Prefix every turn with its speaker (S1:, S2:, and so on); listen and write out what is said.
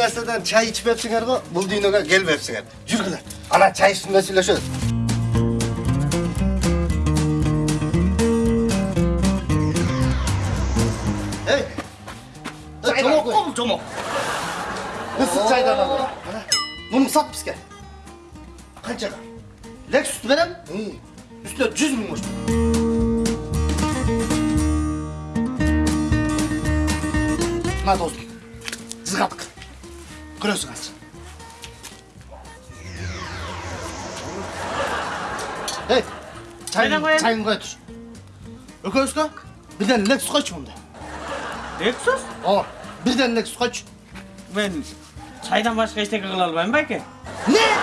S1: narsadan çay içmepsinger go, bul dünyaya gelmepsinger. Yürgüler. Ana çay üstünde söyleşiyoruz. Hey. Çaydan
S2: Çomok
S1: koy.
S2: ol çomok.
S1: Nasıl çaydan al? Ana. Bunu sat bize.
S2: Kaç lira? Lexus verem. Üstüne 100 bin koştu.
S1: Ha dostum. Zıgattık. Görüyorsun az. Hey. Çayını,
S3: koyayım.
S1: çayını götür. Öközka. Birden Lexus kaç bunda?
S3: Lexus?
S1: Aa, birden Lexus kaç?
S3: Ben çaydan başka hiç tekrar almayayım belki.
S1: Ne?